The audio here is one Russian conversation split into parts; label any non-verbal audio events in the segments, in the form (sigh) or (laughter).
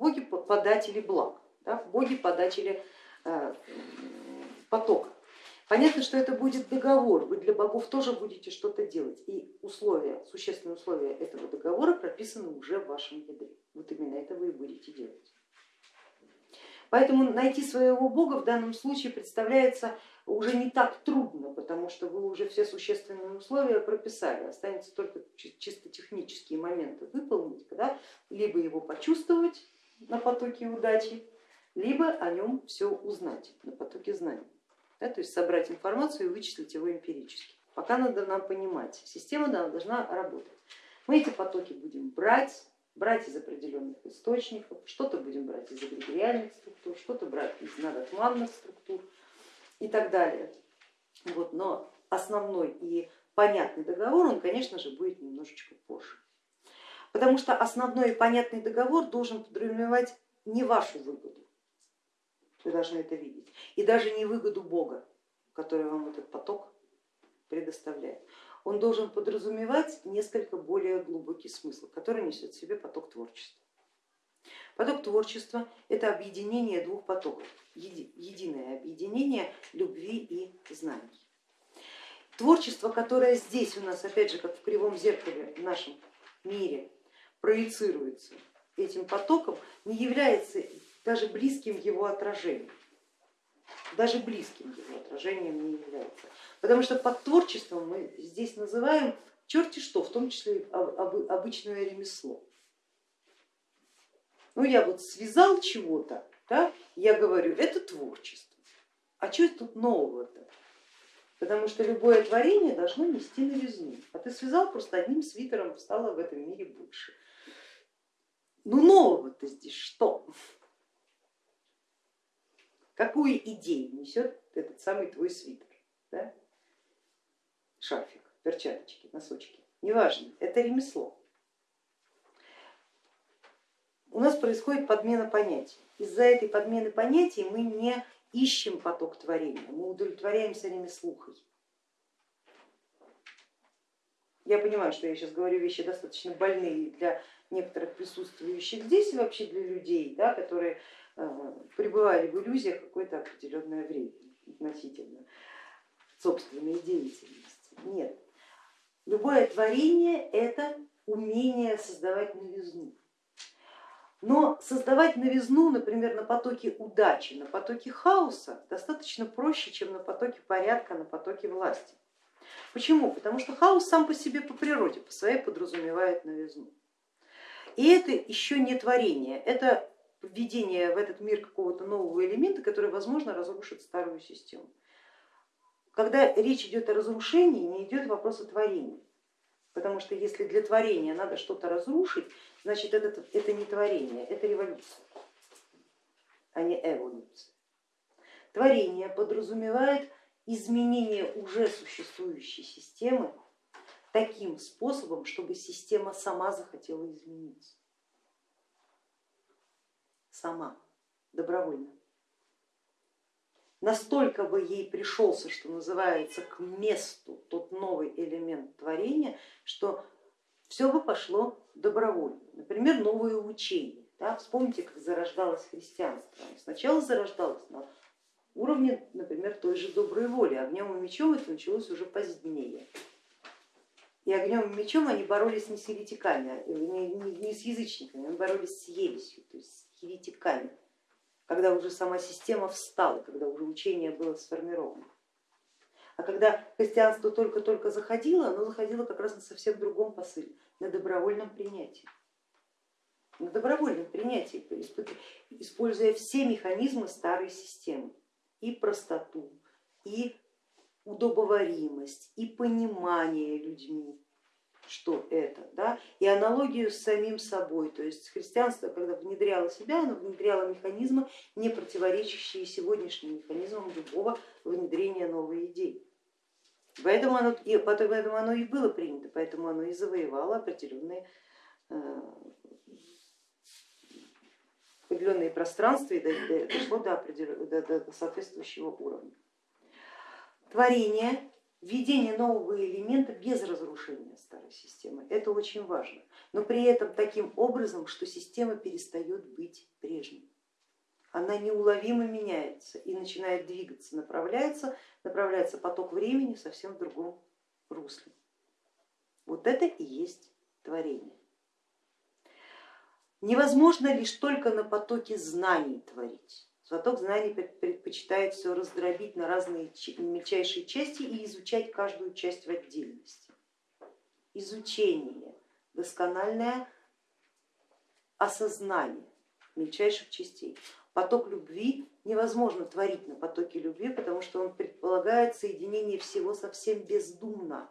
боги податели благ, да, боги податели э, потока. Понятно, что это будет договор, вы для богов тоже будете что-то делать. И условия, существенные условия этого договора прописаны уже в вашем ядре. Вот именно это вы и будете делать. Поэтому найти своего бога в данном случае представляется уже не так трудно, потому что вы уже все существенные условия прописали, останется только чисто технические моменты выполнить, да? либо его почувствовать на потоке удачи, либо о нем все узнать на потоке знаний да, то есть собрать информацию и вычислить его эмпирически. Пока надо нам понимать, система должна работать. Мы эти потоки будем брать, брать из определенных источников, что-то будем брать из эгрегориальных структур, что-то брать из надотманных структур и так далее. Вот, но основной и понятный договор, он, конечно же, будет немножечко позже. Потому что основной и понятный договор должен подразумевать не вашу выгоду, вы должны это видеть. И даже не выгоду Бога, который вам этот поток предоставляет. Он должен подразумевать несколько более глубокий смысл, который несет в себе поток творчества. Поток творчества это объединение двух потоков, единое объединение любви и знаний. Творчество, которое здесь у нас, опять же, как в кривом зеркале в нашем мире проецируется этим потоком, не является даже близким его отражением. Даже близким его отражением не является. Потому что под творчеством мы здесь называем черти что, в том числе обычное ремесло. Ну я вот связал чего-то, да, я говорю, это творчество. А что тут нового-то? Потому что любое творение должно нести новизну. А ты связал просто одним свитером, стало в этом мире больше. Ну нового-то здесь что? Какую идею несет этот самый твой свитер? Да? Шарфик, перчаточки, носочки, неважно, это ремесло. У нас происходит подмена понятий. Из-за этой подмены понятий мы не ищем поток творения, мы удовлетворяемся ремеслухой. Я понимаю, что я сейчас говорю вещи достаточно больные для некоторых присутствующих здесь и вообще для людей, да, которые Э, пребывали в иллюзиях какое-то определенное время относительно собственной деятельности. Нет, любое творение это умение создавать новизну. Но создавать новизну, например, на потоке удачи, на потоке хаоса достаточно проще, чем на потоке порядка, на потоке власти. Почему? Потому что хаос сам по себе по природе, по своей подразумевает новизну. И это еще не творение, это введение в этот мир какого-то нового элемента, который, возможно, разрушит старую систему. Когда речь идет о разрушении, не идет вопрос о творении. Потому что если для творения надо что-то разрушить, значит это, это не творение, это революция, а не эволюция. Творение подразумевает изменение уже существующей системы таким способом, чтобы система сама захотела измениться сама, добровольно. Настолько бы ей пришелся, что называется, к месту тот новый элемент творения, что все бы пошло добровольно. Например, новые учения. Да? Вспомните, как зарождалось христианство. Сначала зарождалось на уровне, например, той же доброй воли. Огнем и мечом это началось уже позднее. И огнем и мечом они боролись не с еретиками, а, не, с язычниками, они боролись с ересью, то есть еретиками, когда уже сама система встала, когда уже учение было сформировано. А когда христианство только-только заходило, оно заходило как раз на совсем другом посыле, на добровольном принятии. На добровольном принятии, используя все механизмы старой системы, и простоту, и удобоваримость, и понимание людьми, что это, да, и аналогию с самим собой, то есть христианство, когда внедряло себя, оно внедряло механизмы, не противоречащие сегодняшним механизмам любого внедрения новой идеи. Поэтому оно, и, поэтому оно и было принято, поэтому оно и завоевало определенные, э, определенные пространства и дошло до, до, до соответствующего уровня. Творение введение нового элемента без разрушения старой системы. Это очень важно. но при этом таким образом, что система перестает быть прежней. Она неуловимо меняется и начинает двигаться, направляется, направляется поток времени совсем в другом русле. Вот это и есть творение. Невозможно лишь только на потоке знаний творить. Поток знаний предпочитает все раздробить на разные мельчайшие части и изучать каждую часть в отдельности. Изучение, доскональное осознание мельчайших частей. Поток любви невозможно творить на потоке любви, потому что он предполагает соединение всего совсем бездумно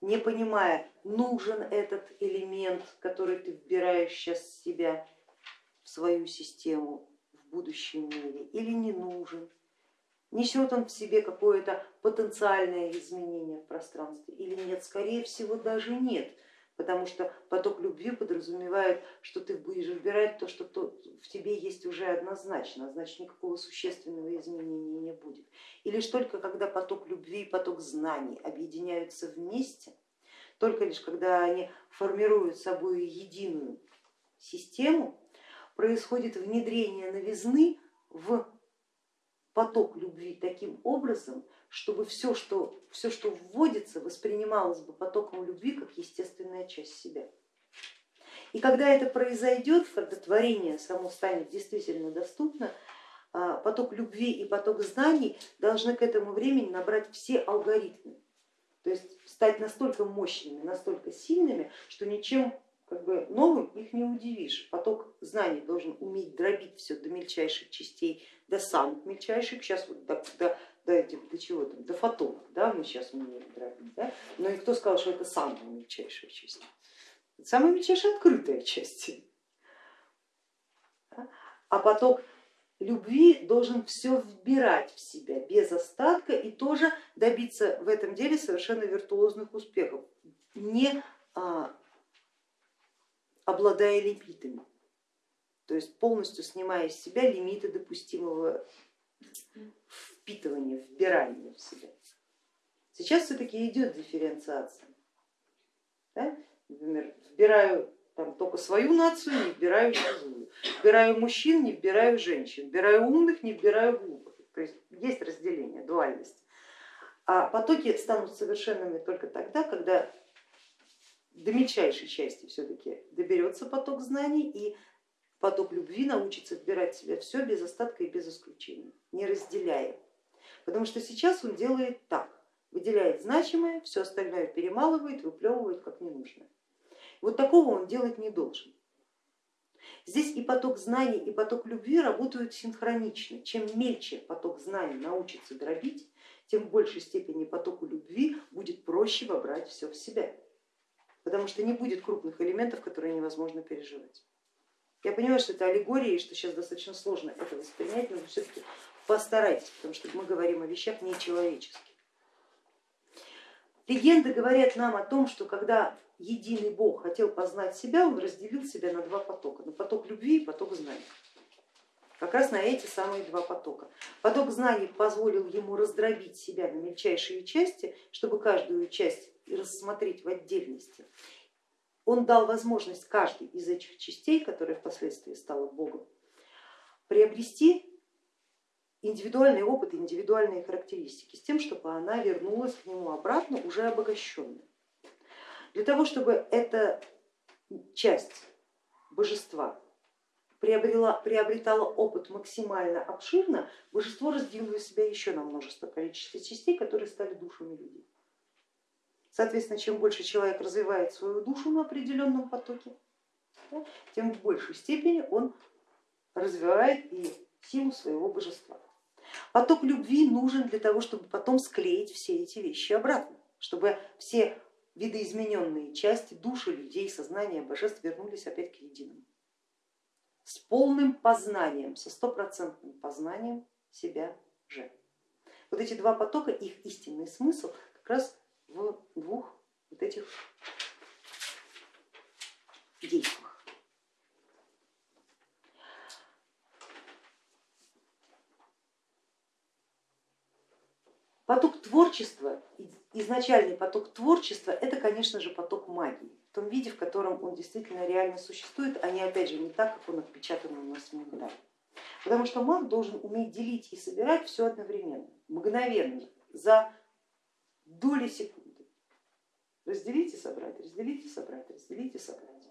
не понимая, нужен этот элемент, который ты вбираешь сейчас в себя, в свою систему в будущем мире, или не нужен, несет он в себе какое-то потенциальное изменение в пространстве или нет, скорее всего даже нет, потому что поток любви подразумевает, что ты будешь выбирать то, что в тебе есть уже однозначно, а значит никакого существенного изменения не будет. И лишь только когда поток любви и поток знаний объединяются вместе, только лишь когда они формируют собой единую систему, происходит внедрение новизны в поток любви таким образом, чтобы все, что, все, что вводится, воспринималось бы потоком любви как естественная часть себя. И когда это произойдет, когда творение само станет действительно доступно, а, поток любви и поток знаний должны к этому времени набрать все алгоритмы, то есть стать настолько мощными, настолько сильными, что ничем как бы новым их не удивишь. Поток знаний должен уметь дробить все до мельчайших частей, до самых мельчайших, сейчас вот до, до, до, этих, до чего там, до фотонов, да, мы сейчас умеем дробить, да? но и кто сказал, что это самая мельчайшая часть? Это самая мельчайшая открытая часть. А поток любви должен все вбирать в себя без остатка и тоже добиться в этом деле совершенно виртуозных успехов, не а, обладая лимитами, то есть полностью снимая из себя лимиты допустимого впитывания, вбирания в себя. Сейчас все-таки идет дифференциация. Да? Например, вбираю там, только свою нацию, не вбираю чужую. Вбираю мужчин, не вбираю женщин. Вбираю умных, не вбираю глупых. То есть есть разделение, дуальность. А потоки станут совершенными только тогда, когда до мельчайшей части все-таки доберется поток знаний и поток любви научится вбирать в себя все без остатка и без исключения, не разделяя. Потому что сейчас он делает так, выделяет значимое, все остальное перемалывает, выплевывает как ненужное. Вот такого он делать не должен. Здесь и поток знаний, и поток любви работают синхронично. Чем мельче поток знаний научится дробить, тем в большей степени потоку любви будет проще вобрать все в себя, потому что не будет крупных элементов, которые невозможно переживать. Я понимаю, что это аллегория и что сейчас достаточно сложно это воспринять, но все-таки постарайтесь, потому что мы говорим о вещах нечеловеческих. Легенды говорят нам о том, что когда единый Бог хотел познать себя, он разделил себя на два потока, на поток любви и поток знаний. Как раз на эти самые два потока. Поток знаний позволил ему раздробить себя на мельчайшие части, чтобы каждую часть рассмотреть в отдельности. Он дал возможность каждой из этих частей, которая впоследствии стала Богом, приобрести индивидуальный опыт, индивидуальные характеристики, с тем, чтобы она вернулась к нему обратно уже обогащенной. Для того, чтобы эта часть божества приобрела, приобретала опыт максимально обширно, божество разделило себя еще на множество количества частей, которые стали душами людей. Соответственно, чем больше человек развивает свою душу на определенном потоке, тем в большей степени он развивает и силу своего божества. Поток любви нужен для того, чтобы потом склеить все эти вещи обратно, чтобы все видоизмененные части души людей, сознания божеств вернулись опять к единому. С полным познанием, со стопроцентным познанием себя же. Вот эти два потока, их истинный смысл как раз в двух вот этих действиях. Поток творчества изначальный поток творчества это, конечно же, поток магии, в том виде, в котором он действительно реально существует, а не опять же не так, как он отпечатан у нас в ментале. Потому что маг должен уметь делить и собирать все одновременно, мгновенно, за доли секунды. Разделить и собрать, разделить и собрать, разделить и собрать.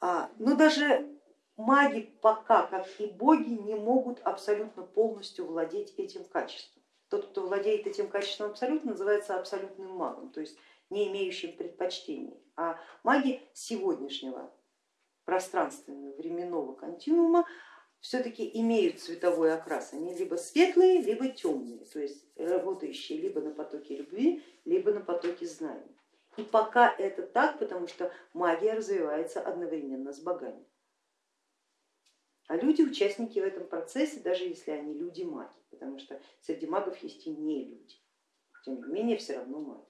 А, но даже маги пока, как и боги, не могут абсолютно полностью владеть этим качеством. Тот, кто владеет этим качеством абсолютно, называется абсолютным магом, то есть не имеющим предпочтений. А маги сегодняшнего пространственного временного континуума все-таки имеют цветовой окрас, они либо светлые, либо темные, то есть работающие либо на потоке любви, либо на потоке знаний. И пока это так, потому что магия развивается одновременно с богами. А люди участники в этом процессе, даже если они люди маги, потому что среди магов есть и не люди, тем не менее все равно маги.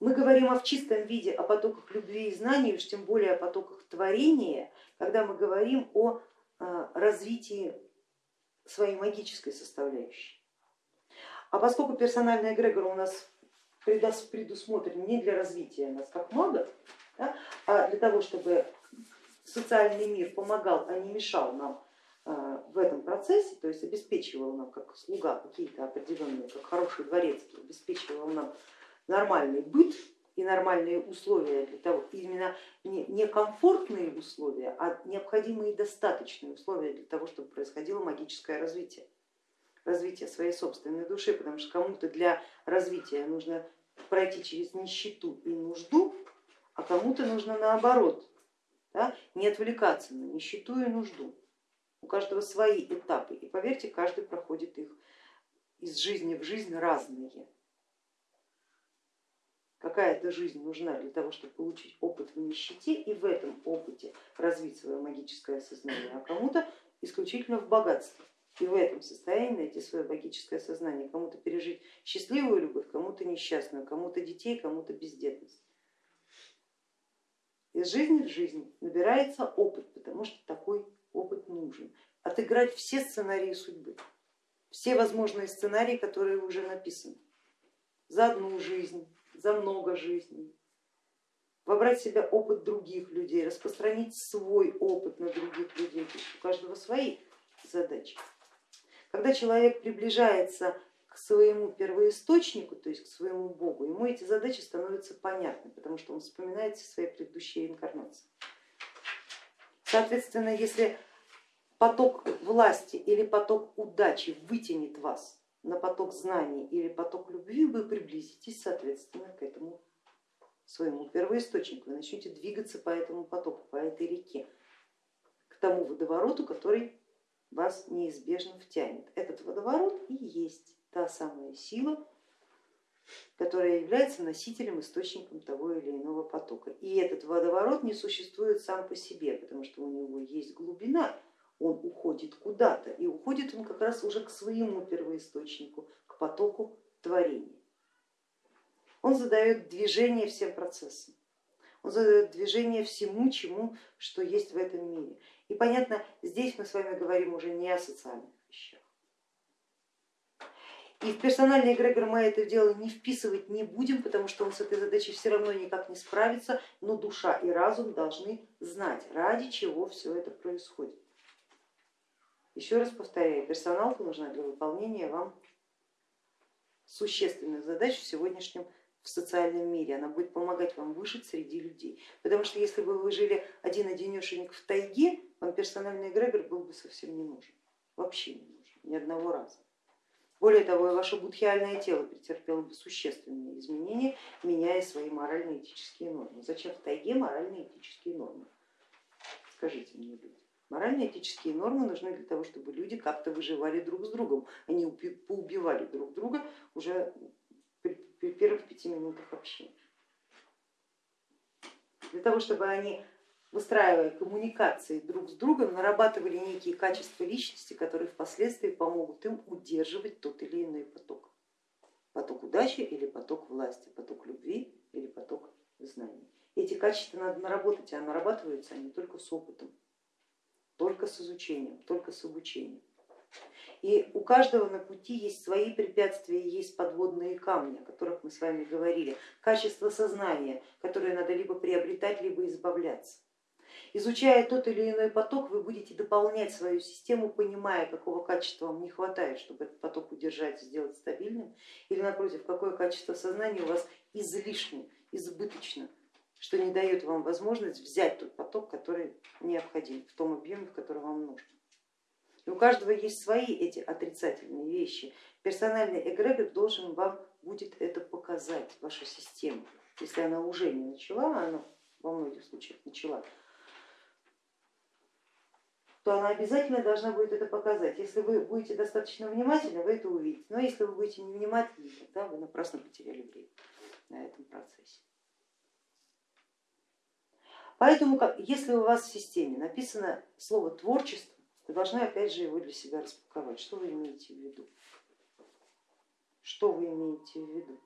Мы говорим о в чистом виде о потоках любви и знаний, уж тем более о потоках творения, когда мы говорим о а, развитии своей магической составляющей. А поскольку персональный эгрегор у нас предусмотрен не для развития нас как магов, да, а для того, чтобы социальный мир помогал, а не мешал нам а, в этом процессе, то есть обеспечивал нам как слуга какие-то определенные, как хороший дворецкий, обеспечивал нам нормальный быт и нормальные условия для того, именно не комфортные условия, а необходимые достаточные условия для того, чтобы происходило магическое развитие, развитие своей собственной души, потому что кому-то для развития нужно пройти через нищету и нужду, а кому-то нужно наоборот, да, не отвлекаться на нищету и нужду. У каждого свои этапы, и поверьте, каждый проходит их из жизни в жизнь разные какая-то жизнь нужна для того, чтобы получить опыт в нищете и в этом опыте развить свое магическое сознание, а кому-то исключительно в богатстве. И в этом состоянии найти свое магическое сознание, кому-то пережить счастливую любовь, кому-то несчастную, кому-то детей, кому-то бездетность. Из жизни в жизнь набирается опыт, потому что такой опыт нужен. Отыграть все сценарии судьбы, все возможные сценарии, которые уже написаны за одну жизнь, за много жизней, вобрать в себя опыт других людей, распространить свой опыт на других людей, у каждого свои задачи. Когда человек приближается к своему первоисточнику, то есть к своему Богу, ему эти задачи становятся понятны, потому что он вспоминает свои предыдущие инкарнации. Соответственно, если поток власти или поток удачи вытянет вас на поток знаний или поток любви, вы приблизитесь соответственно к этому своему первоисточнику, вы начнете двигаться по этому потоку, по этой реке, к тому водовороту, который вас неизбежно втянет. Этот водоворот и есть та самая сила, которая является носителем, источником того или иного потока. И этот водоворот не существует сам по себе, потому что у него есть глубина, он уходит куда-то, и уходит он как раз уже к своему первоисточнику, к потоку творения. Он задает движение всем процессам, он задает движение всему, чему, что есть в этом мире. И понятно, здесь мы с вами говорим уже не о социальных вещах. И в персональный эгрегор мы это дело не вписывать не будем, потому что он с этой задачей все равно никак не справится, но душа и разум должны знать, ради чего все это происходит. Еще раз повторяю, персоналка нужна для выполнения вам существенных задач в сегодняшнем в социальном мире, она будет помогать вам выжить среди людей. Потому что если бы вы жили один-одинешенек в тайге, вам персональный эгрегор был бы совсем не нужен, вообще не нужен, ни одного раза. Более того, ваше будхиальное тело претерпело существенные изменения, меняя свои морально-этические нормы. Зачем в тайге морально-этические нормы? Скажите мне, люди. Морально-этические нормы нужны для того, чтобы люди как-то выживали друг с другом, они поубивали друг друга уже при первых пяти минутах общения. Для того, чтобы они, выстраивая коммуникации друг с другом, нарабатывали некие качества личности, которые впоследствии помогут им удерживать тот или иной поток. Поток удачи или поток власти, поток любви или поток знаний. Эти качества надо наработать, а нарабатываются они только с опытом только с изучением, только с обучением. И у каждого на пути есть свои препятствия, есть подводные камни, о которых мы с вами говорили, качество сознания, которое надо либо приобретать, либо избавляться. Изучая тот или иной поток, вы будете дополнять свою систему, понимая, какого качества вам не хватает, чтобы этот поток удержать, сделать стабильным, или напротив, какое качество сознания у вас излишне, избыточно, что не дает вам возможность взять тот поток, который необходим в том объеме, в котором вам нужно. И у каждого есть свои эти отрицательные вещи. Персональный эгрегор должен вам будет это показать, вашу систему. Если она уже не начала, а она во многих случаях начала, то она обязательно должна будет это показать. Если вы будете достаточно внимательны, вы это увидите. Но если вы будете невнимательны, тогда вы напрасно потеряли время на этом процессе. Поэтому, если у вас в системе написано слово творчество, вы должны опять же его для себя распаковать. Что вы имеете в виду? Что вы имеете в виду?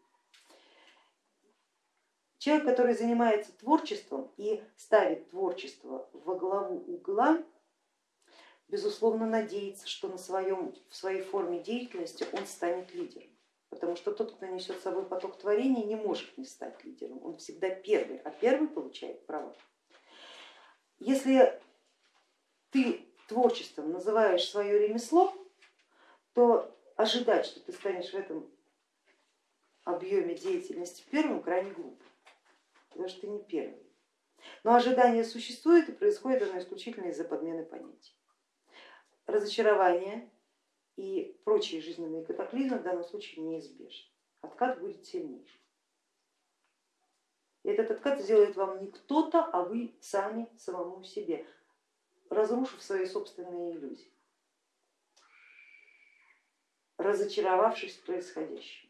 Человек, который занимается творчеством и ставит творчество во главу угла, безусловно надеется, что на своем, в своей форме деятельности он станет лидером. Потому что тот, кто несет с собой поток творения, не может не стать лидером, он всегда первый, а первый получает право. Если ты творчеством называешь свое ремесло, то ожидать, что ты станешь в этом объеме деятельности первым, крайне глупо, потому что ты не первый. Но ожидание существует и происходит оно исключительно из-за подмены понятий. Разочарование и прочие жизненные катаклизмы в данном случае неизбежны. Откат будет сильнейшим. И этот откат сделает вам не кто-то, а вы сами самому себе разрушив свои собственные иллюзии, разочаровавшись в происходящем.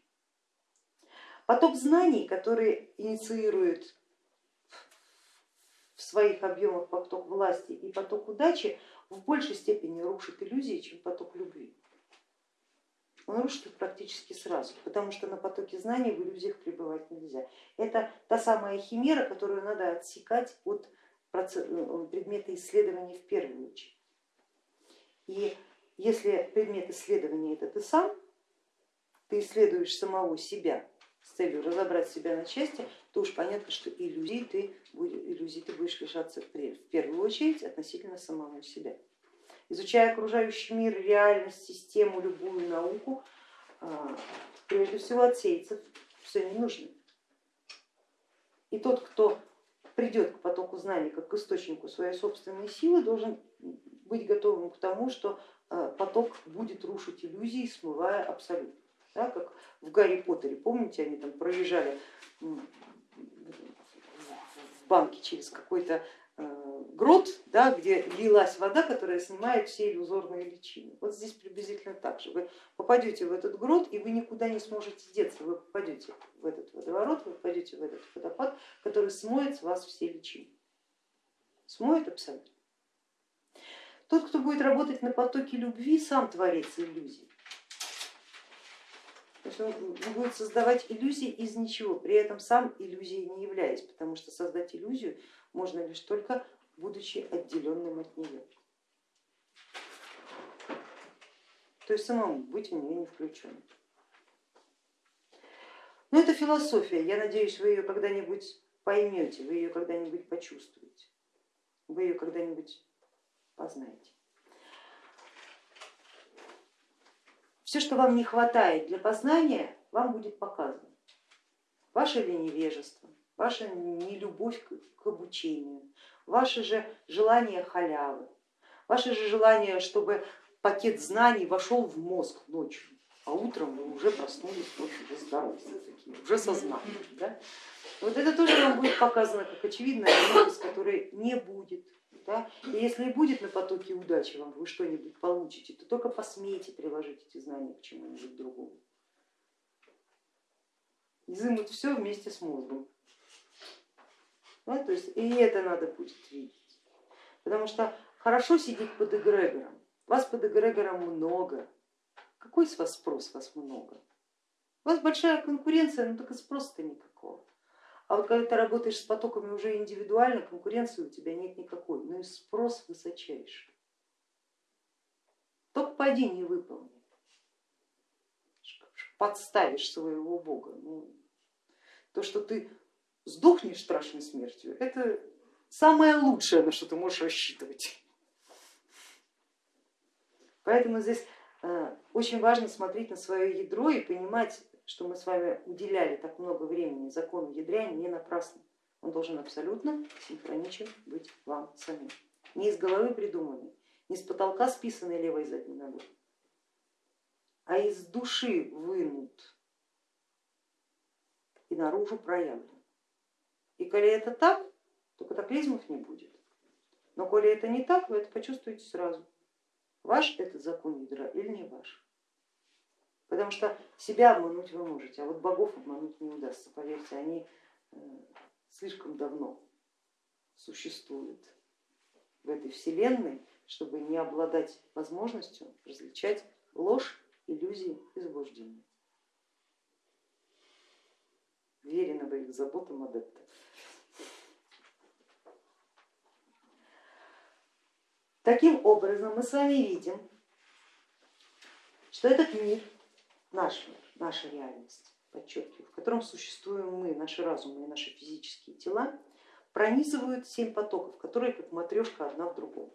Поток знаний, который инициирует в своих объемах поток власти и поток удачи, в большей степени рушит иллюзии, чем поток любви. Он рушит их практически сразу, потому что на потоке знаний в иллюзиях пребывать нельзя. Это та самая химера, которую надо отсекать от ну, предметы исследования в первую очередь. И если предмет исследования это ты сам, ты исследуешь самого себя с целью разобрать себя на части, то уж понятно, что иллюзий ты, иллюзий ты будешь лишаться в первую очередь относительно самого себя. Изучая окружающий мир, реальность, систему, любую науку, а, прежде всего отсеется все ненужное. И тот, кто придет к потоку знаний как к источнику своей собственной силы, должен быть готовым к тому, что э, поток будет рушить иллюзии, смывая абсолют. Да, как в Гарри Поттере, помните, они там проезжали в банке через какой-то Э, грот, да, где лилась вода, которая снимает все иллюзорные личины. Вот здесь приблизительно так же. Вы попадете в этот грот и вы никуда не сможете деться. Вы попадете в этот водоворот, вы попадете в этот водопад, который смоет с вас все личины. Смоет абсолютно. Тот, кто будет работать на потоке любви, сам творец иллюзий. Есть он будет создавать иллюзии из ничего, при этом сам иллюзией не являясь, потому что создать иллюзию можно лишь только будучи отделенным от нее. То есть самому быть в нее не включенным. Но это философия, я надеюсь, вы ее когда-нибудь поймете, вы ее когда-нибудь почувствуете, вы ее когда-нибудь познаете. Все, что вам не хватает для познания, вам будет показано. Ваше ли невежество, ваша нелюбовь к обучению, ваше же желание халявы, ваше же желание, чтобы пакет знаний вошел в мозг ночью, а утром вы уже проснулись ночью уже здоровые, такие, уже сознание. Да? Вот это тоже вам будет показано как очевидная новость, которой не будет. Да? И если будет на потоке удачи вам вы что-нибудь получите, то только посмейте приложить эти знания к чему-нибудь другому. Изымут все вместе с мозгом. Да, то есть и это надо будет видеть. Потому что хорошо сидеть под эгрегором, вас под эгрегором много. Какой с вас спрос, вас много? У вас большая конкуренция, но только спроса-то никакого. А вот когда ты работаешь с потоками уже индивидуально, конкуренции у тебя нет никакой, но и спрос высочайший. Только поди не выполни. подставишь своего бога. Ну, то, что ты сдохнешь страшной смертью, это самое лучшее, на что ты можешь рассчитывать. Поэтому здесь э, очень важно смотреть на свое ядро и понимать, что мы с вами уделяли так много времени закону ядра не напрасно. Он должен абсолютно синхроничен быть вам самим. Не из головы придуманный, не с потолка списанный левой задней ногой, а из души вынут и наружу проявлен. И коли это так, то катаклизмов не будет. Но коли это не так, вы это почувствуете сразу. Ваш этот закон ядра или не ваш. Потому что себя обмануть вы можете, а вот богов обмануть не удастся, поверьте, они э, слишком давно существуют в этой вселенной, чтобы не обладать возможностью различать ложь, иллюзии и заблуждения. Верено их заботам адепта. Таким образом мы с вами видим, что этот мир, наш мир, наша реальность, подчеркиваю, в котором существуем мы, наши разумы и наши физические тела, пронизывают семь потоков, которые как матрешка одна в другом.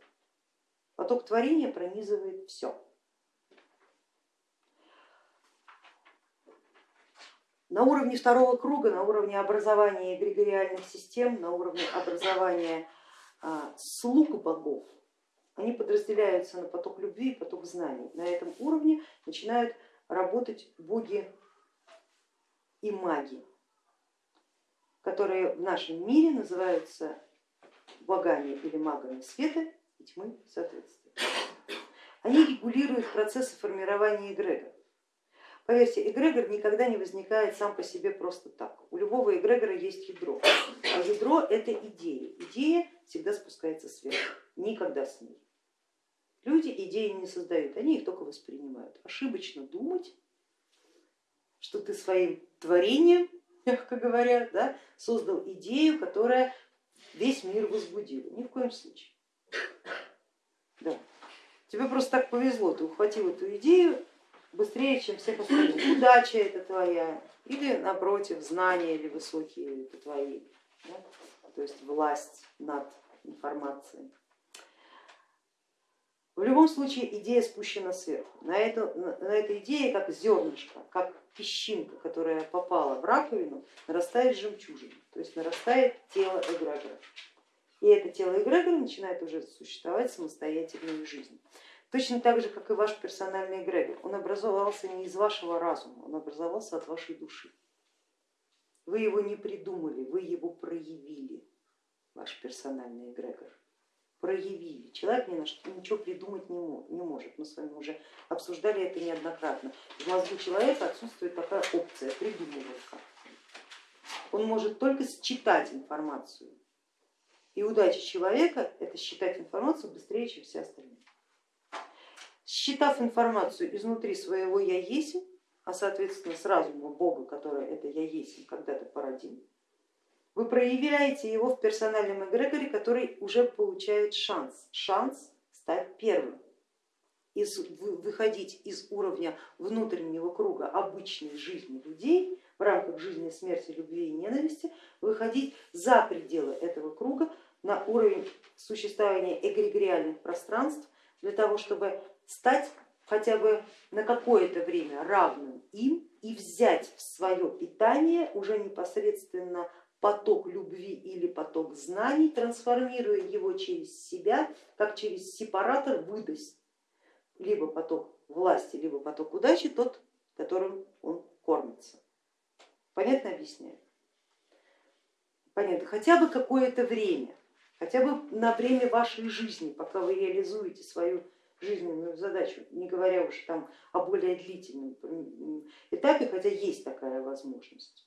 Поток творения пронизывает все. На уровне второго круга, на уровне образования эгрегориальных систем, на уровне образования а, слуг богов, они подразделяются на поток любви и поток знаний. На этом уровне начинают работать боги и маги, которые в нашем мире называются богами или магами света и тьмы соответственно. Они регулируют процессы формирования эгрегора. Поверьте, эгрегор никогда не возникает сам по себе просто так. У любого эгрегора есть ядро, а ядро это идея. Идея всегда спускается сверху, никогда с ней. Люди идеи не создают, они их только воспринимают. Ошибочно думать, что ты своим творением, мягко говоря, да, создал идею, которая весь мир возбудила. Ни в коем случае. Да. Тебе просто так повезло, ты ухватил эту идею быстрее, чем всех остальных. Удача это твоя, или напротив, знания или высокие это твои, да? то есть власть над информацией. В любом случае идея спущена сверху. На, эту, на этой идее как зернышко, как песчинка, которая попала в раковину, нарастает жемчужина, то есть нарастает тело эгрегора. И это тело эгрегора начинает уже существовать самостоятельную жизнь. Точно так же, как и ваш персональный эгрегор. Он образовался не из вашего разума, он образовался от вашей души. Вы его не придумали, вы его проявили, ваш персональный эгрегор проявили. Человек ни на что ничего придумать не, не может. Мы с вами уже обсуждали это неоднократно. В мозгу человека отсутствует такая опция придумывалка. Он может только считать информацию. И удача человека это считать информацию быстрее, чем все остальные. Считав информацию изнутри своего я есть, а соответственно с разума Бога, который это я есть, когда-то породил, вы проявляете его в персональном эгрегоре, который уже получает шанс, шанс стать первым, из, выходить из уровня внутреннего круга обычной жизни людей в рамках жизни, смерти, любви и ненависти, выходить за пределы этого круга на уровень существования эгрегориальных пространств для того, чтобы стать хотя бы на какое-то время равным им и взять в свое питание уже непосредственно поток любви или поток знаний, трансформируя его через себя, как через сепаратор выдаст либо поток власти, либо поток удачи, тот, которым он кормится. Понятно объясняю? Понятно, хотя бы какое-то время, хотя бы на время вашей жизни, пока вы реализуете свою жизненную задачу, не говоря уж там о более длительном этапе, хотя есть такая возможность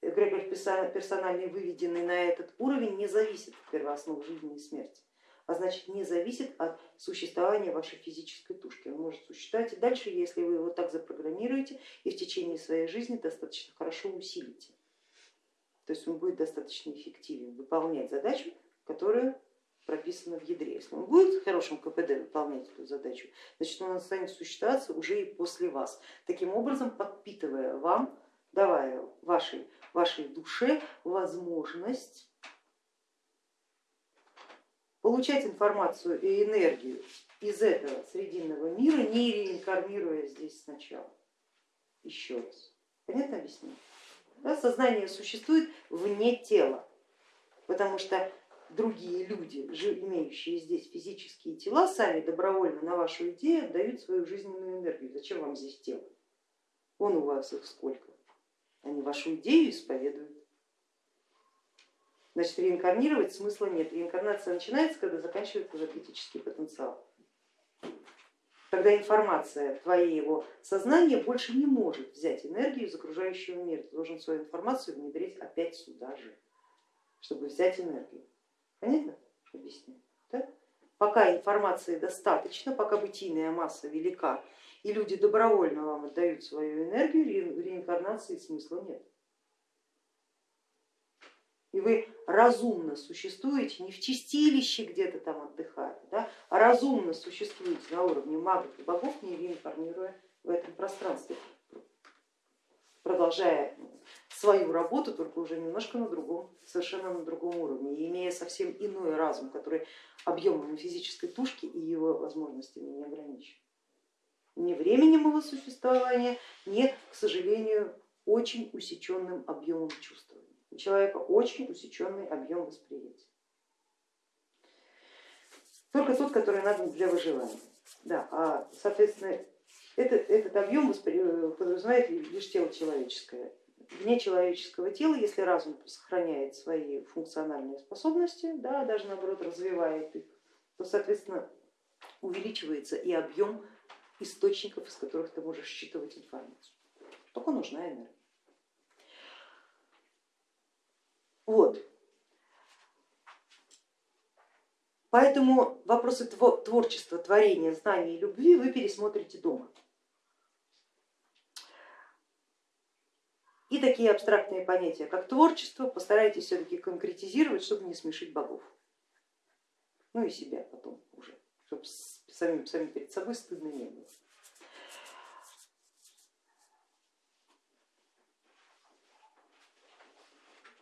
эгрегор персональный, выведенный на этот уровень, не зависит от первооснов жизни и смерти, а значит не зависит от существования вашей физической тушки. Он может существовать и дальше, если вы его так запрограммируете и в течение своей жизни достаточно хорошо усилите. То есть он будет достаточно эффективен выполнять задачу, которую прописано в ядре. Если он будет хорошим КПД выполнять эту задачу, значит он станет существоваться уже и после вас. Таким образом, подпитывая вам, давая вашей, вашей душе возможность получать информацию и энергию из этого срединного мира, не реинкарнируя здесь сначала. Еще раз. Понятно объяснение? Да, сознание существует вне тела, потому что другие люди, имеющие здесь физические тела, сами добровольно на вашу идею отдают свою жизненную энергию. Зачем вам здесь тело? Вон у вас их сколько. Они вашу идею исповедуют. Значит, реинкарнировать смысла нет. Реинкарнация начинается, когда заканчивается энергетический потенциал. Когда информация твоего сознания больше не может взять энергию из окружающего мира. Ты должен свою информацию внедрить опять сюда же, чтобы взять энергию. Понятно? Объясню. Да? Пока информации достаточно, пока бытийная масса велика, и люди добровольно вам отдают свою энергию, реинкарнации смысла нет. И вы разумно существуете, не в чистилище где-то там отдыхая, да, а разумно существуете на уровне магов и богов, не реинкарнируя в этом пространстве, продолжая свою работу, только уже немножко на другом, совершенно на другом уровне, и имея совсем иной разум, который объемом физической тушки и его возможностями не ограничен. Ни временем его существования, ни, к сожалению, очень усеченным объемом чувствования. У человека очень усеченный объем восприятия. Только тот, который надо для выживания. Да, а, соответственно, этот, этот объем подразумевает лишь тело человеческое. Вне человеческого тела, если разум сохраняет свои функциональные способности, да, даже наоборот развивает их, то, соответственно, увеличивается и объем источников, из которых ты можешь считывать информацию. Только нужна энергия. Вот. Поэтому вопросы творчества, творения, знаний и любви вы пересмотрите дома. И такие абстрактные понятия, как творчество, постарайтесь все-таки конкретизировать, чтобы не смешить богов. Ну и себя потом уже, чтобы сами, сами перед собой стыдно не было.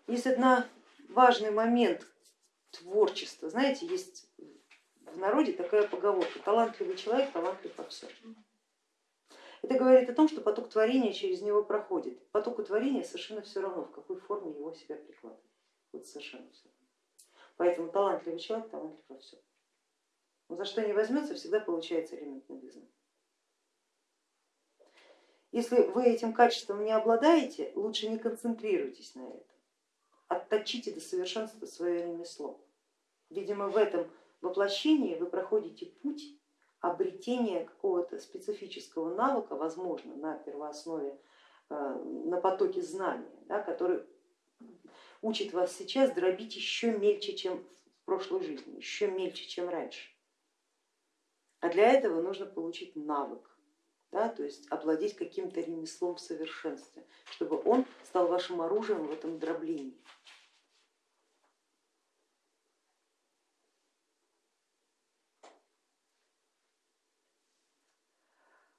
Есть один важный момент творчества. Знаете, есть в народе такая поговорка, талантливый человек талантлив во всем. Это говорит о том, что поток творения через него проходит. Потоку творения совершенно все равно, в какой форме его себя прикладывает. Вот совершенно все равно. Поэтому талантливый человек талантлив во всем. Он за что не возьмется, всегда получается элемент новизны. Если вы этим качеством не обладаете, лучше не концентрируйтесь на этом отточите до совершенства свое ремесло. Видимо, в этом воплощении вы проходите путь обретения какого-то специфического навыка, возможно, на первооснове, э, на потоке знания, да, который учит вас сейчас дробить еще мельче, чем в прошлой жизни, еще мельче, чем раньше. А для этого нужно получить навык да, то есть овладеть каким-то ремеслом в совершенстве, чтобы он стал вашим оружием в этом дроблении.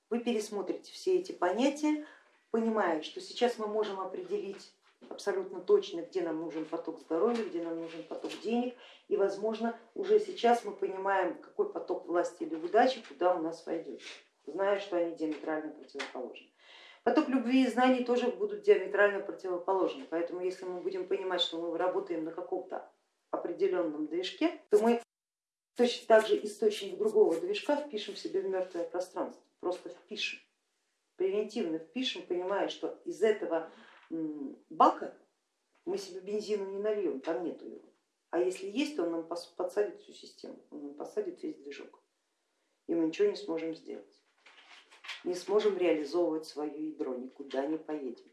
Вы пересмотрите все эти понятия, понимая, что сейчас мы можем определить абсолютно точно, где нам нужен поток здоровья, где нам нужен поток денег, и возможно уже сейчас мы понимаем, какой поток власти или удачи куда у нас войдет. Зная, что они диаметрально противоположны. Поток любви и знаний тоже будут диаметрально противоположны, поэтому если мы будем понимать, что мы работаем на каком-то определенном движке, то мы точно так же источник другого движка впишем себе в мертвое пространство, просто впишем, превентивно впишем, понимая, что из этого бака мы себе бензину не нальем, там нету его. А если есть, то он нам подсадит всю систему, он нам посадит весь движок, и мы ничего не сможем сделать не сможем реализовывать свое ядро, никуда не поедем.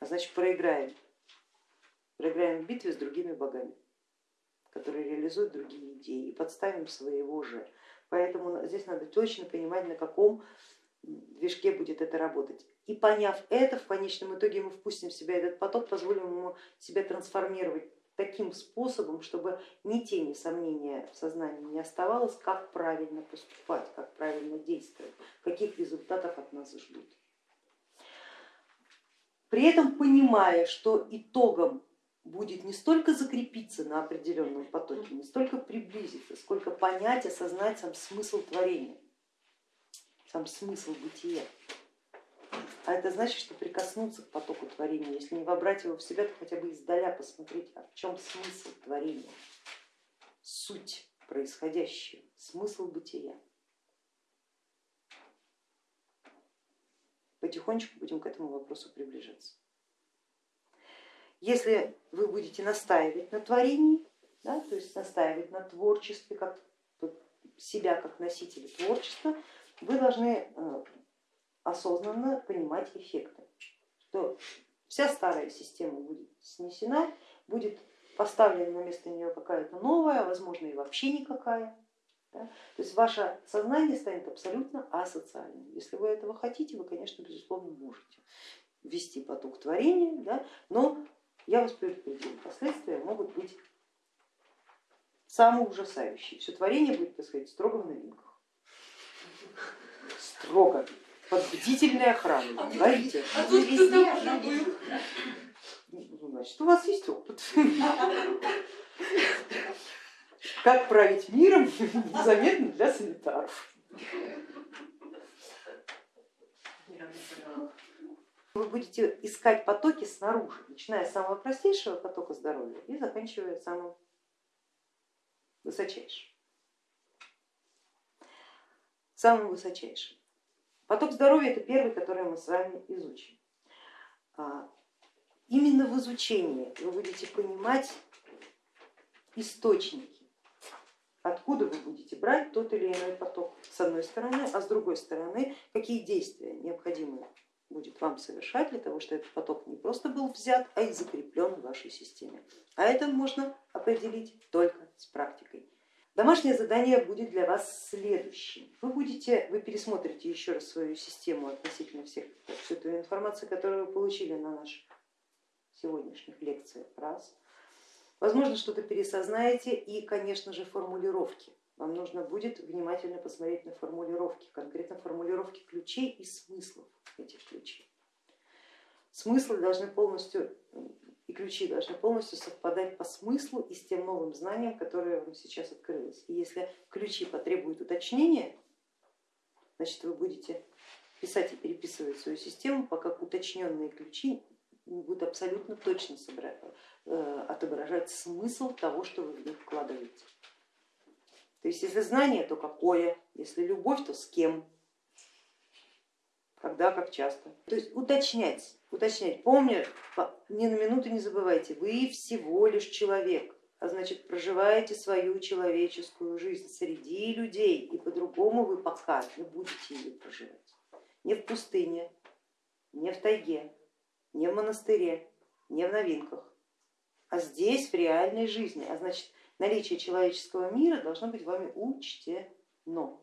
А значит проиграем. Проиграем в битве с другими богами, которые реализуют другие идеи и подставим своего же. Поэтому здесь надо точно понимать, на каком движке будет это работать. И поняв это, в конечном итоге мы впустим в себя этот поток, позволим ему себя трансформировать таким способом, чтобы ни тени сомнения в сознании не оставалось, как правильно поступать, как правильно действовать, каких результатов от нас ждут. При этом понимая, что итогом будет не столько закрепиться на определенном потоке, не столько приблизиться, сколько понять, осознать сам смысл творения, сам смысл бытия. А это значит, что прикоснуться к потоку творения, если не вобрать его в себя, то хотя бы издаля посмотреть, а в чем смысл творения, суть происходящего, смысл бытия. Потихонечку будем к этому вопросу приближаться. Если вы будете настаивать на творении, да, то есть настаивать на творчестве, как себя как носителя творчества, вы должны э, осознанно понимать эффекты, что вся старая система будет снесена, будет поставлена на место нее какая-то новая, возможно и вообще никакая. Да? То есть ваше сознание станет абсолютно асоциальным. Если вы этого хотите, вы, конечно, безусловно, можете ввести поток творения, да? но я вас предупредила, последствия могут быть самые ужасающие. Все творение будет происходить строго в новинках. Строго. Под бдительной охраной. А Говорите. А тут кто-то уже был. Ну, значит, у вас есть опыт. Как править миром незаметно для санитаров. Вы будете искать потоки снаружи, начиная с самого простейшего потока здоровья и заканчивая самым высочайшим. Самым высочайшим. Поток здоровья это первый, который мы с вами изучим. А, именно в изучении вы будете понимать источники, откуда вы будете брать тот или иной поток с одной стороны, а с другой стороны, какие действия необходимы будет вам совершать для того, чтобы этот поток не просто был взят, а и закреплен в вашей системе. А это можно определить только с практикой. Домашнее задание будет для вас следующим. Вы, будете, вы пересмотрите еще раз свою систему относительно всех, всю эту информацию, которую вы получили на наших сегодняшних лекциях. Раз. Возможно, что-то пересознаете и, конечно же, формулировки. Вам нужно будет внимательно посмотреть на формулировки, конкретно формулировки ключей и смыслов этих ключей. Смыслы должны полностью и ключи должны полностью совпадать по смыслу и с тем новым знанием, которое вам сейчас открылось. И если ключи потребуют уточнения, значит вы будете писать и переписывать свою систему, пока уточненные ключи будут абсолютно точно э, отображать смысл того, что вы в них вкладываете. То есть если знание, то какое, если любовь, то с кем, когда, как часто. То есть уточнять, уточнять. Помню, ни на минуту не забывайте, вы всего лишь человек, а значит проживаете свою человеческую жизнь среди людей, и по-другому вы пока не будете ее проживать. Не в пустыне, не в тайге, не в монастыре, не в новинках, а здесь, в реальной жизни. А значит, наличие человеческого мира должно быть вами учтено.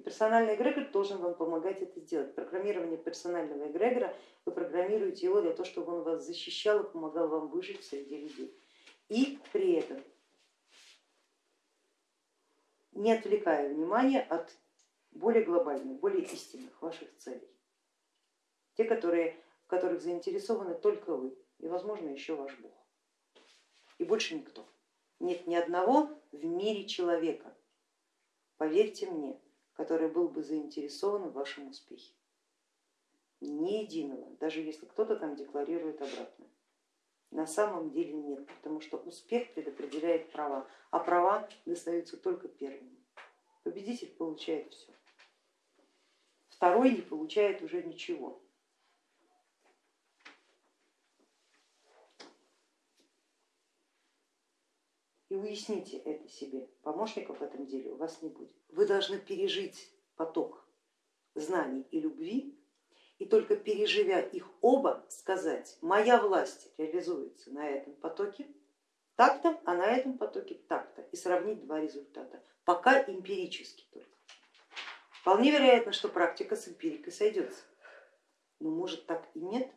И персональный эгрегор должен вам помогать это делать. Программирование персонального эгрегора, вы программируете его для того, чтобы он вас защищал и помогал вам выжить среди людей. И при этом не отвлекая внимание от более глобальных, более истинных ваших целей. Те, которые, в которых заинтересованы только вы и, возможно, еще ваш Бог. И больше никто. Нет ни одного в мире человека, поверьте мне, который был бы заинтересован в вашем успехе. Ни единого, даже если кто-то там декларирует обратное. На самом деле нет, потому что успех предопределяет права, а права достаются только первым. Победитель получает все, второй не получает уже ничего. И уясните это себе. Помощников в этом деле у вас не будет. Вы должны пережить поток знаний и любви, и только переживя их оба, сказать, моя власть реализуется на этом потоке так-то, а на этом потоке так-то, и сравнить два результата, пока эмпирически только. Вполне вероятно, что практика с эмпирикой сойдется, но может так и нет.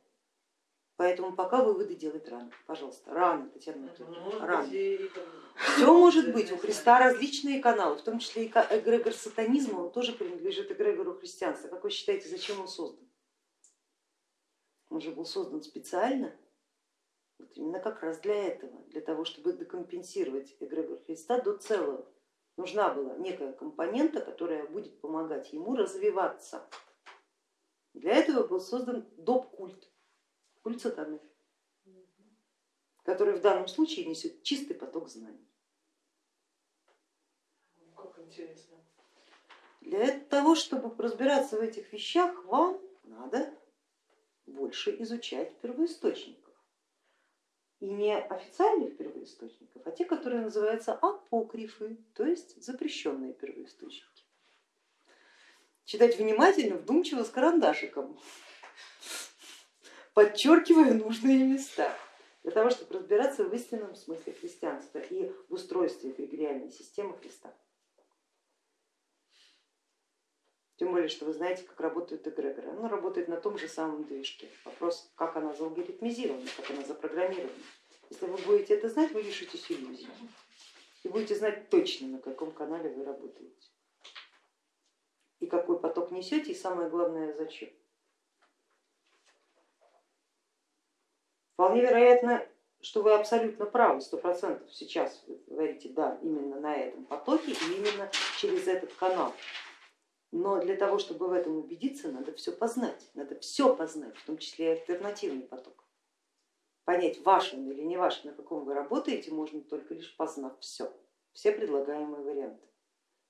Поэтому пока выводы делать рано. Пожалуйста, рано, Татьяна Анатольевна, Ну, рано. Все может быть, у Христа различные каналы, в том числе и эгрегор сатанизма, он тоже принадлежит эгрегору христианства. Как вы считаете, зачем он создан? Он же был создан специально, вот именно как раз для этого, для того, чтобы декомпенсировать эгрегор Христа до целого. Нужна была некая компонента, которая будет помогать ему развиваться. Для этого был создан доп-культ, культ сатаны, который в данном случае несет чистый поток знаний. Как интересно. Для того, чтобы разбираться в этих вещах, вам надо больше изучать первоисточников. И не официальных первоисточников, а те, которые называются апокрифы, то есть запрещенные первоисточники. Читать внимательно, вдумчиво, с карандашиком, подчеркивая нужные места, для того, чтобы разбираться в истинном смысле христианства и в устройстве эгрегориальной системы Христа. Тем более, что вы знаете, как работают эгрегоры. Она работает на том же самом движке. Вопрос, как она залгоритмизирована, как она запрограммирована. Если вы будете это знать, вы лишитесь иллюзий. И будете знать точно, на каком канале вы работаете. И какой поток несете, и самое главное, зачем. Вполне вероятно, что вы абсолютно правы, сто процентов сейчас вы говорите, да, именно на этом потоке и именно через этот канал. Но для того, чтобы в этом убедиться, надо все познать, надо все познать, в том числе и альтернативный поток. Понять, ваш он или не ваш, на каком вы работаете, можно только лишь познав все, все предлагаемые варианты.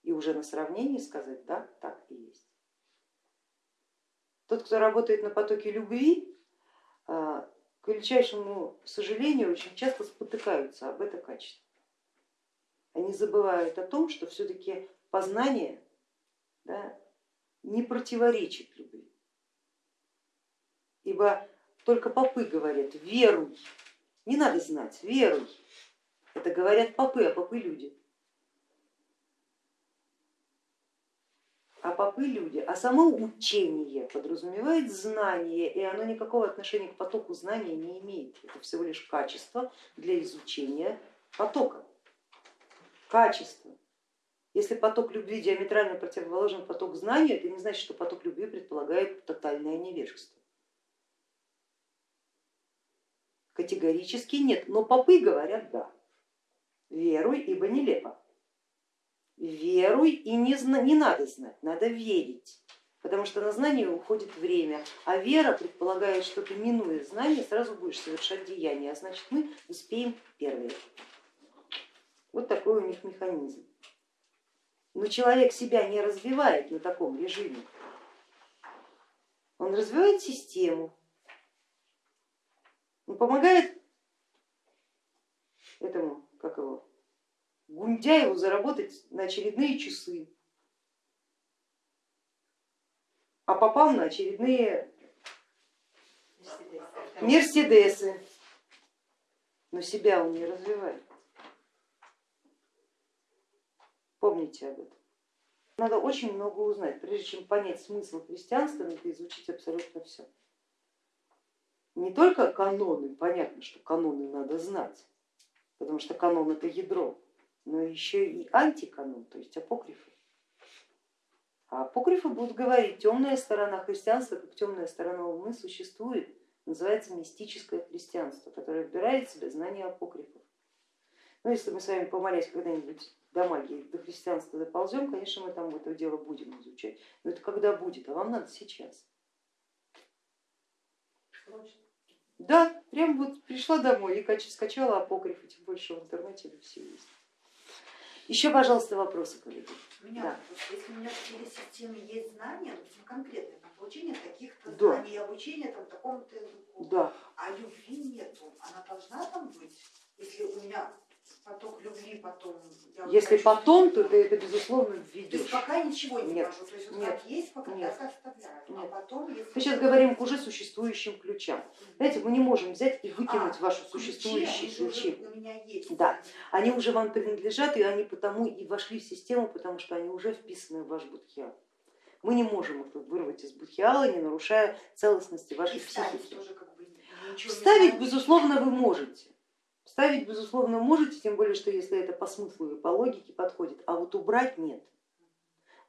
И уже на сравнении сказать, да, так и есть. Тот, кто работает на потоке любви, к величайшему сожалению, очень часто спотыкаются об это качество. Они забывают о том, что все-таки познание да, не противоречит любви. Ибо только попы говорят, веруй, не надо знать, веруй. Это говорят попы, а попы люди. А попы люди, а само учение подразумевает знание, и оно никакого отношения к потоку знания не имеет. Это всего лишь качество для изучения потока. Качество. Если поток любви диаметрально противоположен поток знания, это не значит, что поток любви предполагает тотальное невежество. Категорически нет, но попы говорят да. Веруй, ибо нелепо. Веруй и не, не надо знать, надо верить, потому что на знание уходит время, а вера предполагает, что ты минуя знание, сразу будешь совершать деяния, а значит мы успеем первые. Вот такой у них механизм. Но человек себя не развивает на таком режиме, он развивает систему, он помогает этому, как его, Гундяеву заработать на очередные часы, а попал на очередные мерседесы, но себя он не развивает. Помните об этом. Надо очень много узнать, прежде чем понять смысл христианства, надо изучить абсолютно все. Не только каноны, понятно, что каноны надо знать, потому что канон это ядро, но еще и антиканон, то есть апокрифы. А апокрифы будут говорить, темная сторона христианства, как темная сторона умы существует, называется мистическое христианство, которое вбирает в себя знания апокрифов. Ну, если мы с вами помолясь когда-нибудь до магии, до христианства доползем, конечно, мы там это дело будем изучать. Но это когда будет, а вам надо сейчас. Да, прям вот пришла домой и скачала апокрифы, тем больше в интернете все есть. Еще, пожалуйста, вопросы, коллеги. У меня Да. вопрос. Если у меня в телесистеме есть знания, допустим, конкретные на получение таких-то Да. знаний, обучение там, такому-то языку, Да, а любви нету, она должна там быть? Если у меня поток любви потом... вот если хочу- потом, то ты это безусловно То есть введешь. пока ничего не Нет, ввожу, то есть вот нет, как есть, пока нет, так оставляю. нет. А потом, если... Мы сейчас говорим к уже существующим ключам. Знаете, мы не можем взять и выкинуть А, ваши ключи, существующие ключи. есть. Да. Они уже вам принадлежат, и они потому и вошли в систему, потому что они уже вписаны в ваш будхиал. Мы не можем их вырвать из будхиала, не нарушая целостности И вашей статус психики. тоже как бы Вставить, безусловно, вы можете. Вставить, безусловно, можете, тем более, что если это по смыслу и по логике подходит, а вот убрать нет.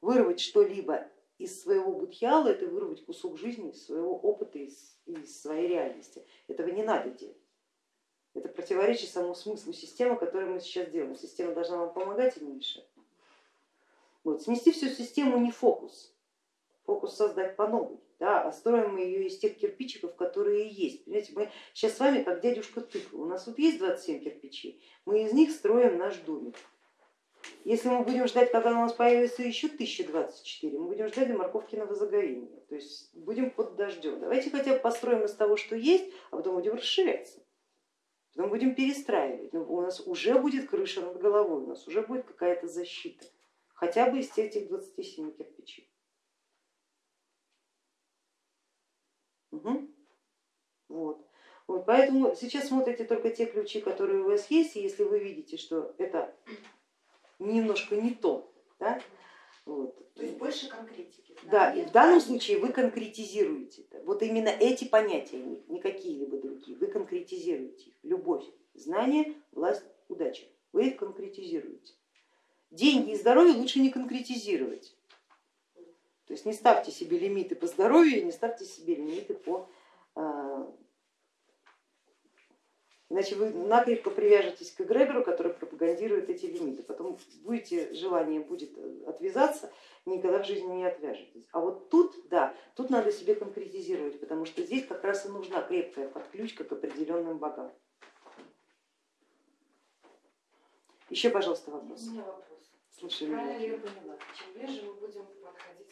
Вырвать что-либо из своего будхиала, это вырвать кусок жизни, из своего опыта, из, из своей реальности. Этого не надо делать. Это противоречит самому смыслу системы, которую мы сейчас делаем. Система должна вам помогать и не мешать. Вот. Снести всю систему не фокус, фокус создать по новой, да, а строим мы ее из тех кирпичиков, которые есть. Понимаете, мы сейчас с вами как дядюшка тыква, у нас вот есть 27 кирпичей, мы из них строим наш домик. Если мы будем ждать, когда у нас появится еще 1024, мы будем ждать до морковкиного загорения, то есть будем под дождем. Давайте хотя бы построим из того, что есть, а потом будем расширяться. Потом будем перестраивать, Но у нас уже будет крыша над головой, у нас уже будет какая-то защита, хотя бы из этих 27 кирпичей. Угу. Вот. Вот, поэтому сейчас смотрите только те ключи, которые у вас есть, и если вы видите, что это немножко не то, да, вот, То есть больше конкретики. да, и знания. в данном случае вы конкретизируете это. Вот именно эти понятия, не какие-либо другие, вы конкретизируете их. Любовь, знание, власть, удача. Вы их конкретизируете. Деньги и здоровье лучше не конкретизировать. То есть не ставьте себе лимиты по здоровью, не ставьте себе лимиты по... а, Иначе вы накрепко привяжетесь к эгрегору, который пропагандирует эти лимиты. Потом будете, желание будет отвязаться, никогда в жизни не отвяжетесь. А вот тут, да, тут надо себе конкретизировать, потому что здесь как раз и нужна крепкая подключка к определенным богам. Еще, пожалуйста, У вопрос. меня вопрос. Слушай, Правильно я поняла? Чем ближе мы будем подходить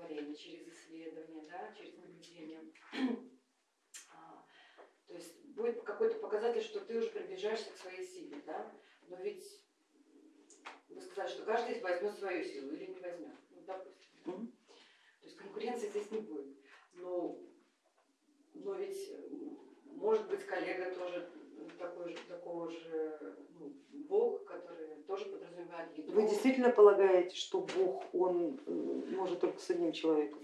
творения через исследование, да, через наблюдение, (clears throat) а, то есть будет какой-то показатель, что ты уже приближаешься к своей силе, да? но ведь вы сказали, что каждый возьмет свою силу или не возьмет, ну, допустим. да? То есть конкуренции здесь не будет. Но, но ведь может быть коллега тоже такой же, такого же ну, бог, который тоже подразумевает ядро. Вы действительно полагаете, что Бог, он э, может только с одним человеком?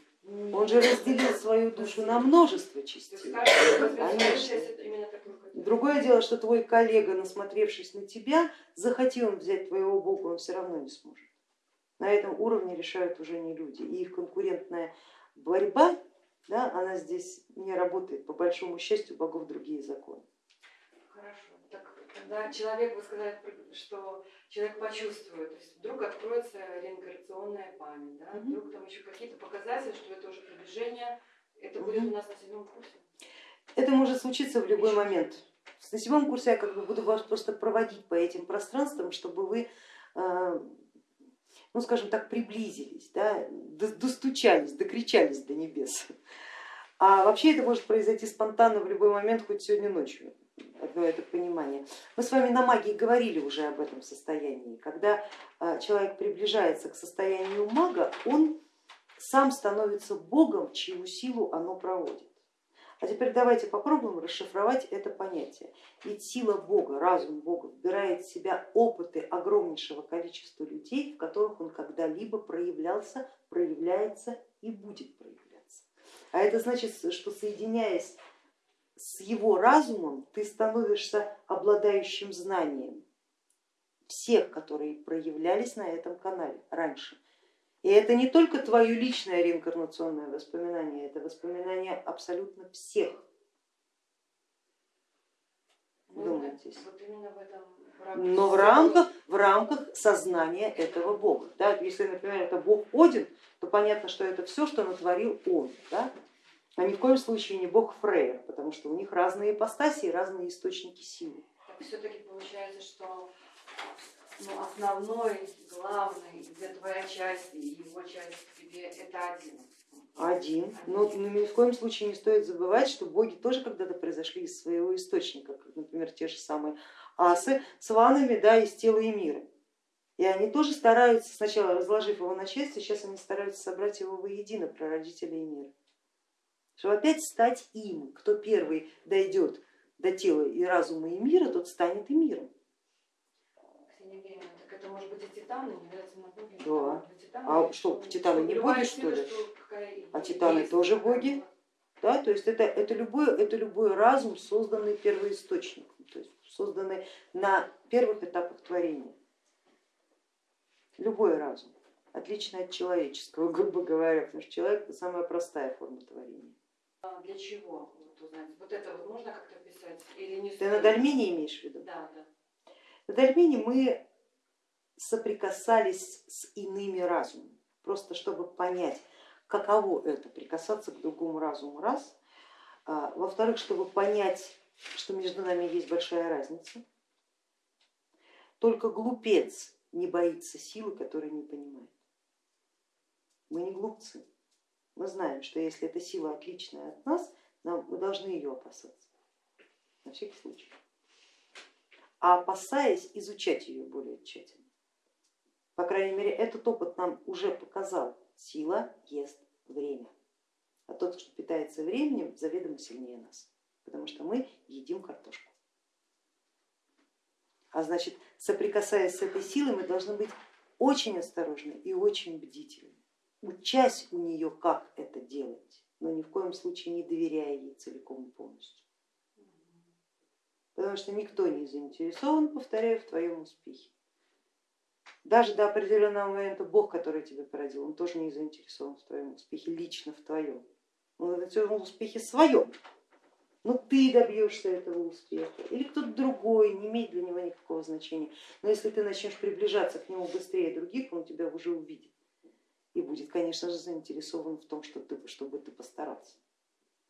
Он же разделил свою душу на множество частей. Конечно. Другое дело, что твой коллега, насмотревшись на тебя, захотел взять твоего бога, он все равно не сможет. На этом уровне решают уже не люди. И их конкурентная борьба, да, она здесь не работает. По большому счастью, богов другие законы. Хорошо. Так когда человек, вы сказали, что человек почувствует, то есть вдруг откроется реинкарнационная память, да? Мгм. вдруг там еще какие-то показатели, что это уже приближение, это будет Мгм. у нас на седьмом курсе. Это может случиться в любой момент. На седьмом курсе я как бы буду вас просто проводить по этим пространствам, чтобы вы, э, ну скажем так, приблизились, да, до- достучались, докричались до небес. А вообще это может произойти спонтанно в любой момент, хоть сегодня ночью. Это понимание. Мы с вами на магии говорили уже об этом состоянии. Когда э, человек приближается к состоянию мага, он сам становится богом, чью силу оно проводит. А теперь давайте попробуем расшифровать это понятие. Ведь сила Бога, разум Бога вбирает в себя опыты огромнейшего количества людей, в которых он когда-либо проявлялся, проявляется и будет проявляться. А это значит, что соединяясь с его разумом, ты становишься обладающим знанием всех, которые проявлялись на этом канале раньше. И это не только твое личное реинкарнационное воспоминание, это воспоминание абсолютно всех. Ну, Думаетесь? Вот Но в рамках, в рамках сознания этого бога. Да, если, например, это бог Один, то понятно, что это все, что натворил он. Да? А ни в коем случае не бог Фрейер, потому что у них разные ипостаси и разные источники силы. Так все-таки получается, что ну, основной, главный, где твоя часть и его часть к тебе, это один. Один, но ни в коем случае не стоит забывать, что боги тоже когда-то произошли из своего источника, как, например, те же самые асы с ванами да, из тела и мира. И они тоже стараются, сначала разложив его на части, сейчас они стараются собрать его воедино, прародителя и мира. Чтобы опять стать им, кто первый дойдет до тела и разума и мира, тот станет и миром. Так это может быть и титаны. Да. А что, титаны не боги, что ли? А титаны тоже боги? Да? То есть это, это, любой, это любой разум, созданный первоисточником, то есть созданный на первых этапах творения. Любой разум, отличный от человеческого, грубо говоря, потому что человек это самая простая форма творения. А для чего? Вот, узнать? вот это вот можно как-то писать или не Ты на Дальмене имеешь в виду? Да, да. На Дальмене мы соприкасались с иными разумами, просто чтобы понять, каково это прикасаться к другому разуму, раз. А, Во-вторых, чтобы понять, что между нами есть большая разница. Только глупец не боится силы, которой не понимает. Мы не глупцы. Мы знаем, что если эта сила отличная от нас, мы должны ее опасаться. На всякий случай. А опасаясь, изучать ее более тщательно. По крайней мере, этот опыт нам уже показал, сила ест время. А тот, кто питается временем, заведомо сильнее нас, потому что мы едим картошку. А значит, соприкасаясь с этой силой, мы должны быть очень осторожны и очень бдительны, учась у нее, как это делать, но ни в коем случае не доверяя ей целиком и полностью. Потому что никто не заинтересован, повторяю, в твоем успехе. Даже до определенного момента Бог, который тебя породил, он тоже не заинтересован в твоем успехе, лично в твоем. Он в успехе своем. Но ты добьешься этого успеха или кто-то другой, не имеет для него никакого значения. Но если ты начнешь приближаться к нему быстрее других, он тебя уже увидит и будет, конечно же, заинтересован в том, что ты, чтобы ты постарался,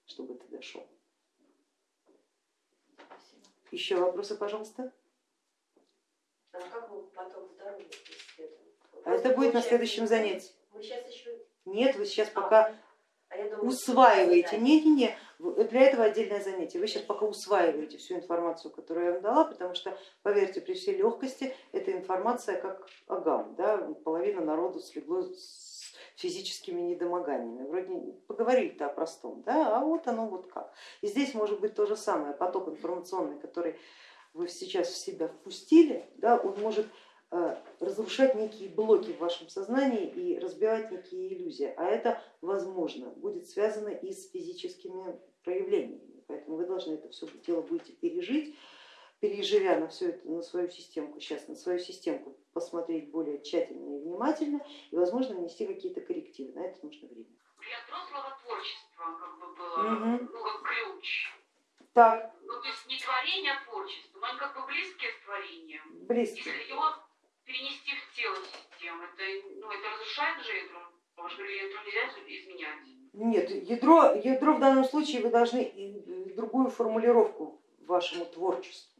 чтобы ты дошел. Спасибо. Еще вопросы, пожалуйста? А как мы потом здоровье? А это будет на следующем занятии. Мы сейчас еще, Нет, вы сейчас пока а думаю, усваиваете. что- Не-не-не, для этого отдельное занятие. Вы сейчас пока усваиваете всю информацию, которую я вам дала, потому что, поверьте, при всей легкости эта информация как агам, да, половина народу слегло с физическими недомоганиями. Вроде поговорили-то о простом, да, а вот оно вот как. И здесь может быть то же самое, поток информационный, который вы сейчас в себя впустили, да, он может э, разрушать некие блоки в вашем сознании и разбивать некие иллюзии, а это возможно будет связано и с физическими проявлениями, поэтому вы должны это все дело будете пережить, переживя на всю это, на свою системку, сейчас на свою системку посмотреть более тщательно и внимательно и возможно внести какие-то коррективы, на это нужно время. для взрослого творчества как бы было, Мгм. ну, как ключ. Так, Ну, то есть не творение, а творчество, но они как бы близкие с творением. близко. Если его перенести в тело системы, это, ну, это разрушает же ядро, потому что ядро нельзя изменять. Нет, ядро, ядро в данном случае вы должны другую формулировку вашему творчеству.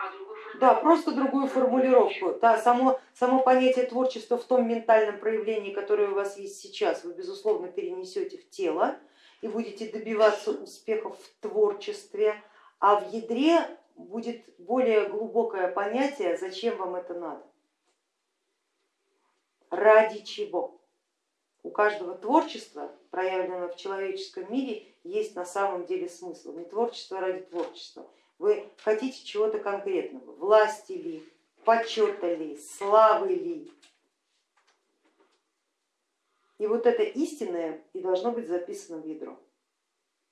А. Да, просто другую формулировку. Да, само, само понятие творчества в том ментальном проявлении, которое у вас есть сейчас, вы безусловно перенесете в тело и будете добиваться успехов в творчестве, а в ядре будет более глубокое понятие, зачем вам это надо, ради чего. У каждого творчества, проявленного в человеческом мире, есть на самом деле смысл. Не творчество ради творчества. Вы хотите чего-то конкретного, власти ли, почета ли, славы ли. И вот это истинное и должно быть записано в ядро.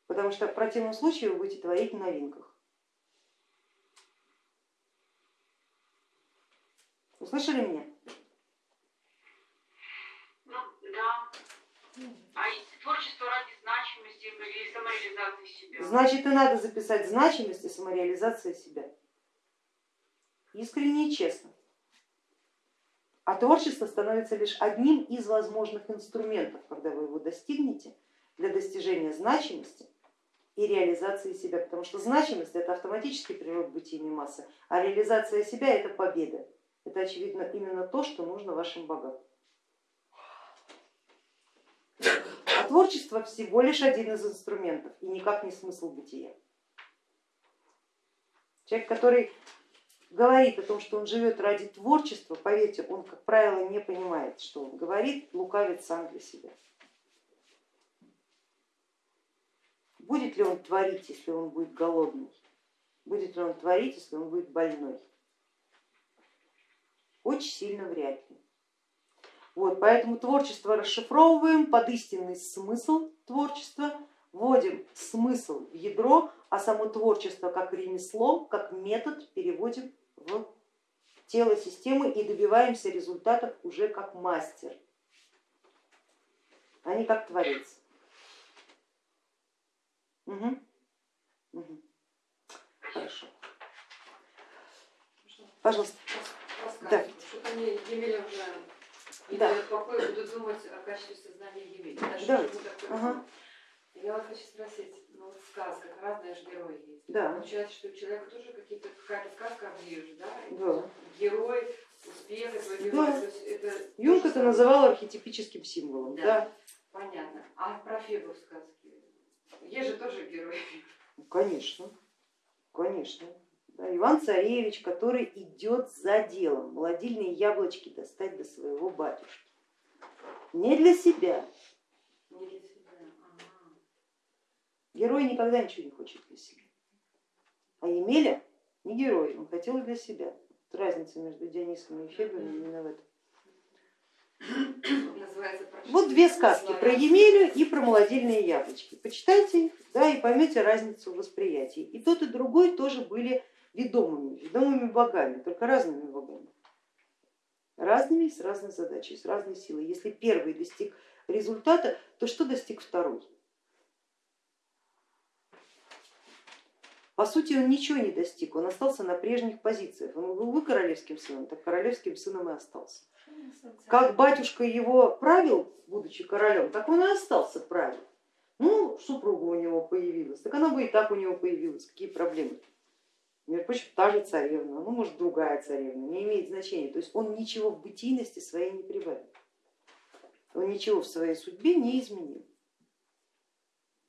Потому что в противном случае вы будете творить в новинках. Услышали меня? Ну, да. А творчество ради значимости или самореализации себя? Значит и надо записать значимость и самореализация себя. Искренне и честно. А творчество становится лишь одним из возможных инструментов, когда вы его достигнете, для достижения значимости и реализации себя. Потому что значимость это автоматический природ бытийной массы, а реализация себя это победа. Это очевидно именно то, что нужно вашим богам. А творчество всего лишь один из инструментов и никак не смысл бытия. Человек, который говорит о том, что он живет ради творчества, поверьте, он, как правило, не понимает, что он говорит, лукавит сам для себя. Будет ли он творить, если он будет голодный? Будет ли он творить, если он будет больной? Очень сильно вряд ли. Вот, поэтому творчество расшифровываем под истинный смысл творчества, вводим смысл в ядро, а само творчество как ремесло, как метод переводим в тело системы и добиваемся результатов уже как мастер, а не как творец. Угу. Угу. Хорошо. Пожалуйста. Да. Что-то мне Емеля уже не Да. покоя, буду думать о качестве сознания чтобы такое Ага. Я вот хочу спросить, ну вот в сказках разные же герои есть. Да. Получается, что у человека тоже какие-то какая-то сказка оближет, да? И Да. Герой, успех, этого Да. это Юнг это называл архетипическим символом. Да. Да. Понятно. А про Фебу в сказке? Есть же тоже герой. Ну, Конечно, конечно. Иван Царевич, который идет за делом, молодильные яблочки достать до своего батюшки. Не для себя. Не для себя. Герой никогда ничего не хочет для себя. А Емеля не герой, он хотел для себя. Вот разница между Дионисом и Фебой именно в этом. Называется «Прочти Вот две сказки про славянский». Емелю и про молодильные яблочки. Почитайте их, да, и поймете разницу в восприятии. И тот, и другой тоже были ведомыми, ведомыми богами, только разными богами. Разными, с разной задачей, с разной силой. Если первый достиг результата, то что достиг второй? По сути, он ничего не достиг, он остался на прежних позициях. Он был бы королевским сыном, так королевским сыном и остался. Как батюшка его правил, будучи королем, так он и остался правил. Ну, супруга у него появилась, так она бы и так у него появилась, какие проблемы. Между прочим, та же царевна, ну может другая царевна, не имеет значения. То есть он ничего в бытийности своей не прибавил, он ничего в своей судьбе не изменил.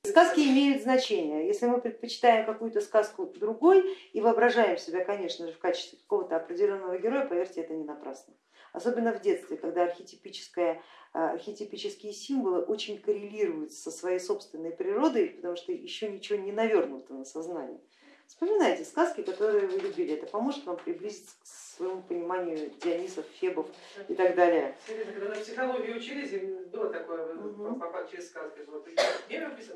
Сказки имеют значение. Если мы предпочитаем какую-то сказку другой и воображаем себя, конечно же, в качестве какого-то определенного героя, поверьте, это не напрасно. Особенно в детстве, когда архетипическое, а, архетипические символы очень коррелируют со своей собственной природой, потому что еще ничего не навернуто на сознание. Вспоминайте сказки, которые вы любили, это поможет вам приблизиться к своему пониманию Дионисов, Фебов и так далее. Когда на психологии учились, было такое через сказки. Вот,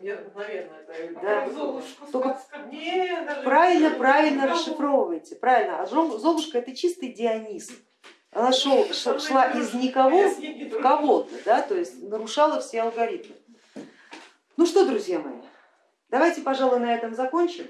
я мгновенно это. Да. Золушку Только. Не, даже Правильно, правильно расшифровывайте, правильно. А Зол- Золушка это чистый Дионис. Она шел, шла из никого в кого-то, да, то есть нарушала все алгоритмы. Ну что, друзья мои, давайте, пожалуй, на этом закончим.